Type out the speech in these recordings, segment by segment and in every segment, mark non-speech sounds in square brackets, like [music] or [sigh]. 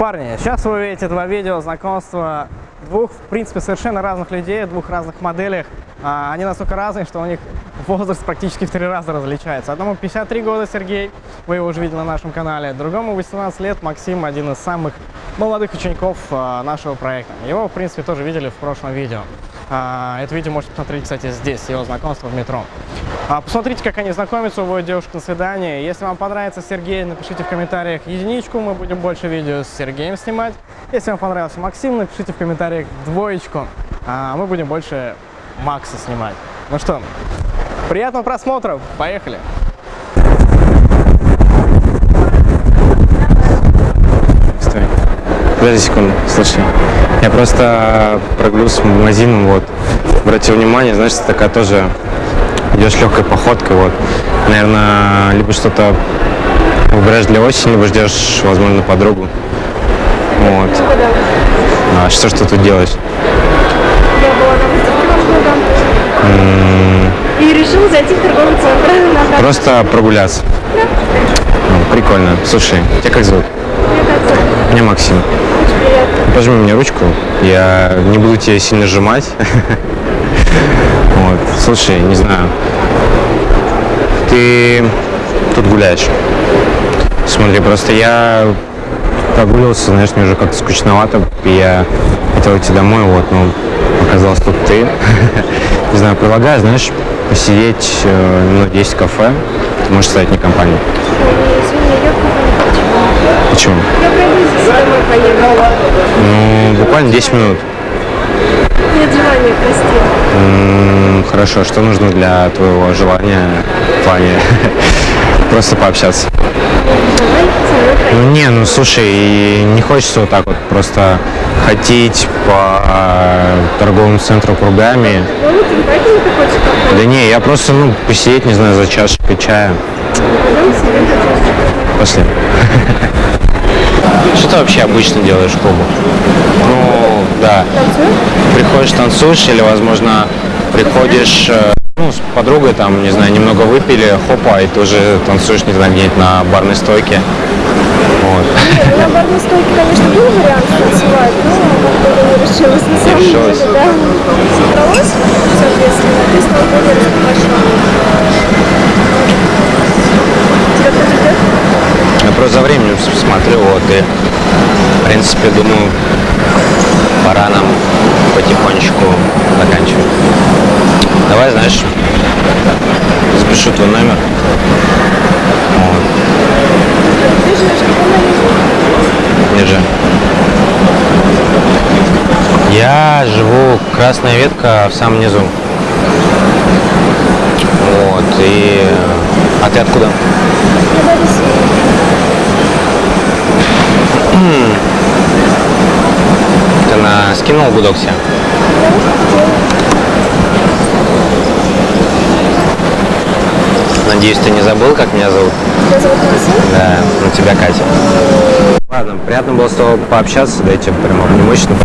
Парни, сейчас вы увидите два видео знакомства двух, в принципе, совершенно разных людей, двух разных моделях. А, они настолько разные, что у них возраст практически в три раза различается. Одному 53 года Сергей, вы его уже видели на нашем канале, другому 18 лет Максим, один из самых молодых учеников а, нашего проекта. Его, в принципе, тоже видели в прошлом видео. А, это видео можете посмотреть, кстати, здесь, его знакомство в метро. А, посмотрите, как они знакомятся, уводят девушек на свидание. Если вам понравится Сергей, напишите в комментариях единичку, мы будем больше видео с Сергеем снимать. Если вам понравился Максим, напишите в комментариях двоечку, а мы будем больше Макса снимать. Ну что, приятного просмотра, поехали! Стой. Подожди секунду, слушай. Я просто прогулялся в магазин, вот. Обратил внимание, знаешь, ты такая тоже идешь легкой походкой, вот. Наверное, либо что-то выбираешь для осени, либо ждешь, возможно, подругу. Вот. А что ж ты тут делаешь? Я была на выставке в и решила зайти в торговый центр. Просто прогуляться. Ну, прикольно. Слушай, тебя как зовут? Меня Максим. Пожми мне ручку, я не буду тебя сильно сжимать. [laughs] Вот. Слушай, не знаю, ты тут гуляешь. Смотри, просто я прогуливался, знаешь, мне уже как-то скучновато, и я хотел идти домой, вот, но оказалось тут ты. [laughs] Не знаю, предлагаю, знаешь, посидеть э, 10 в кафе, ты можешь стать мне компанию. Я. Почему? Я. Ну, буквально 10 минут. Нет желания, прости. Хорошо, что нужно для твоего желания в плане [laughs] просто пообщаться? Ну не, ну слушай, не хочется вот так вот просто ходить по торговому центру кругами. Да не, я просто, ну, посидеть, не знаю, за чашечкой чая. Пошли. [laughs] Что ты вообще обычно делаешь в клубах? Ну, да. Танцуем? Приходишь, танцуешь или, возможно, приходишь э, ну, с подругой, там, не знаю, немного выпили, хопа, и ты уже танцуешь, не знаю, где-нибудь на барной стойке. Вот. Нет, ну, на барной стойке, конечно, был вариант танцевать, но как-то не решилась на самом решилась? деле, да. Собралась, соответственно, ты стал более раскрепощенным. Тебя кто ждет? Я просто за временем смотрю, вот, и, в принципе, думаю, пора нам потихонечку заканчивать. Давай, знаешь, запишу твой номер. Ты живешь держи. Я живу Красная Ветка в самом низу. Вот, и... А ты откуда? Я в Одессе. Ты на скинул гудок? Надеюсь, ты не забыл, как меня зовут? Тебя зовут Максим? Да, на тебя Катя. Ладно, приятно было с тобой пообщаться, дайте прямо мощно.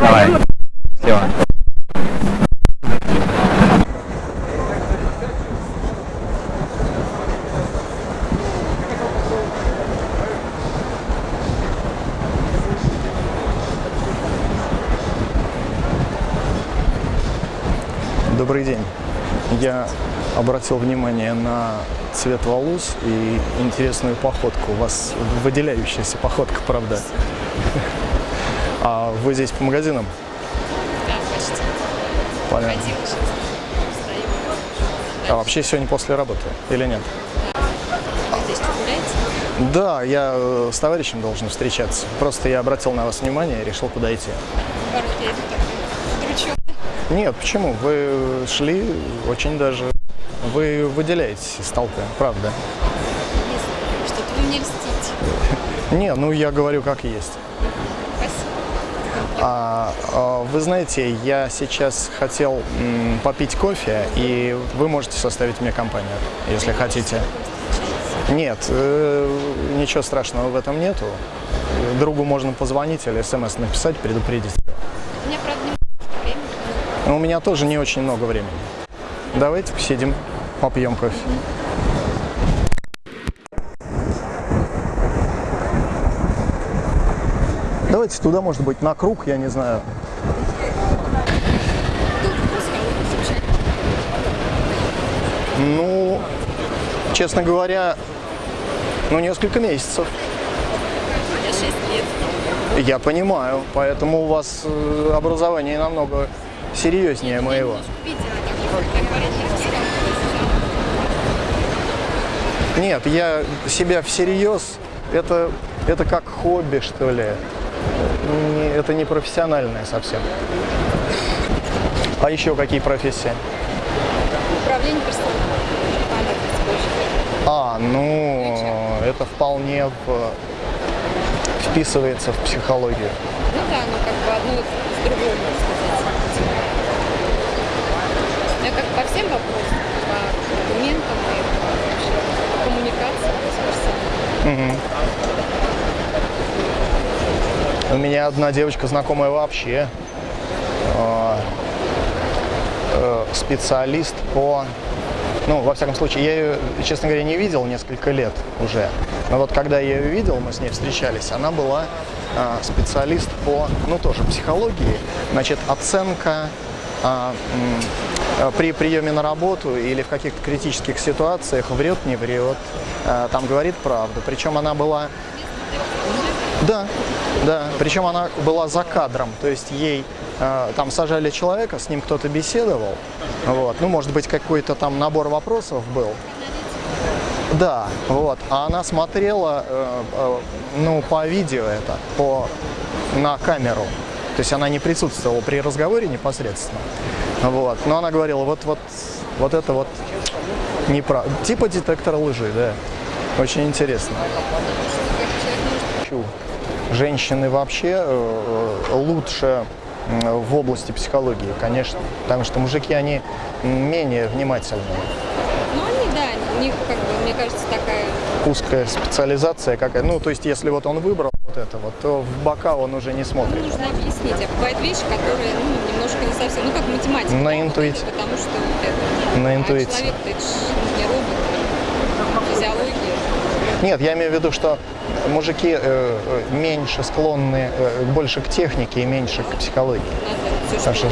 Давай. Счастливо. Добрый день. Я обратил внимание на цвет волос и интересную походку. У вас выделяющаяся походка, правда? А вы здесь по магазинам? Да, почти. Понятно. А вообще сегодня после работы или нет? Да, я э, с товарищем должен встречаться. Просто я обратил на вас внимание и решил, куда идти. Нет, почему? Вы шли очень даже... Вы выделяетесь из толпы, правда? Что-то вы мне льстите. Не, ну я говорю как есть. Спасибо. А, а, вы знаете, я сейчас хотел м, попить кофе, и вы можете составить мне компанию, если хотите. Нет, э, ничего страшного в этом нету. Другу можно позвонить или смс написать, предупредить. Но у меня тоже не очень много времени. Давайте посидим, попьем кофе. Давайте туда, может быть, на круг, я не знаю. Ну, честно говоря, ну, несколько месяцев. Я 6 лет. Я понимаю, поэтому у вас э, образование намного серьезнее моего. Нет, я себя всерьез, это, это как хобби, что ли. Не- это не профессиональное совсем. А еще какие профессии? Управление персоналом. А, ну, это вполне в- вписывается в психологию. Ну да, ну как бы одно с другой, можно сказать. Я как по всем вопросам, по документам и по вообще коммуникации с персоналом. У меня одна девочка знакомая вообще э, э, специалист по, ну, во всяком случае, я ее, честно говоря, не видел несколько лет уже. Но вот когда я ее видел, мы с ней встречались, она была э, специалист по, ну, тоже психологии, значит, оценка м, э, при приеме на работу или в каких-то критических ситуациях врет, не врет, э, там говорит правду. Причем она была да, да. Причем она была за кадром, то есть ей э, там сажали человека, с ним кто-то беседовал, вот. Ну, может быть, какой-то там набор вопросов был. Да, вот. А она смотрела, э, э, ну, по видео это, по на камеру. То есть она не присутствовала при разговоре непосредственно. Вот. Но она говорила, вот, вот, вот это вот неправда. Типа детектор лжи, да. Очень интересно. Женщины вообще э, лучше в области психологии, конечно. Потому что мужики, они менее внимательные. Ну они, да, у них, как бы, мне кажется, такая Узкая специализация какая. Ну, то есть, если вот он выбрал вот это вот, то в бока он уже не смотрит. нужно объяснить. А бывают вещи, которые, ну, немножко не совсем, ну, как математика. На да, интуиции. Потому что вот это. На а интуиции. человек-то это ж не робот. Нет, я имею в виду, что мужики э, э, меньше склонны э, больше к технике и меньше к психологии. Все, Потому что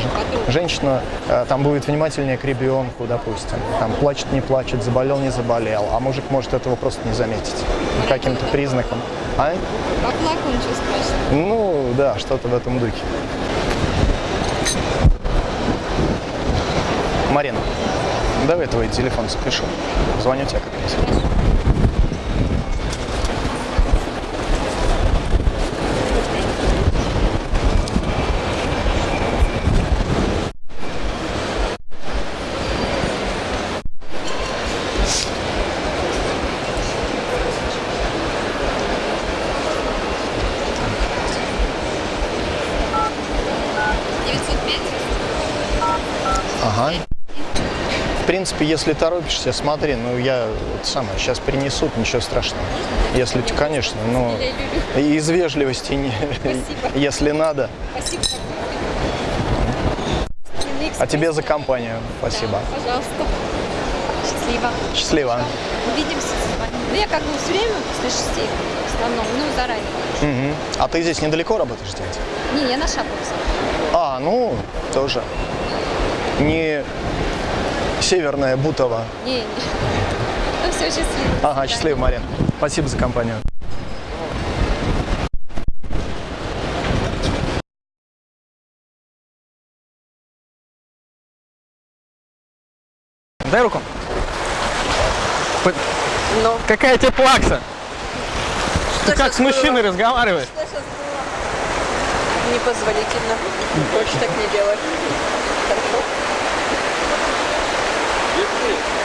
женщина э, там будет внимательнее к ребенку, допустим. Там плачет, не плачет, заболел, не заболел. А мужик может этого просто не заметить. Каким-то признакам. А? Поплакал, ничего страшного. Ну, да, что-то в этом духе. Марина, давай твой телефон запишу. Звоню тебе как раз. Ага. В принципе, если торопишься, смотри, ну я это самое, сейчас принесут, ничего страшного. Если, конечно, и из вежливости, не, если надо. Спасибо. А тебе за компанию. Спасибо. Пожалуйста. Счастливо. Счастливо. Увидимся с вами. Ну, я как бы все время после шести в основном, ну, заранее. Мгм. А ты здесь недалеко работаешь делать? Не, я на Шаповце. А, ну, тоже. Не северная Бутова. Не, не. Ну, все, счастливо. Ага, счастливо, Марин. Спасибо за компанию. Дай руку. П- Какая тебе плакса? Ты как с мужчиной разговариваешь? Непозволительно. Больше так не делать. Хорошо? Thank you.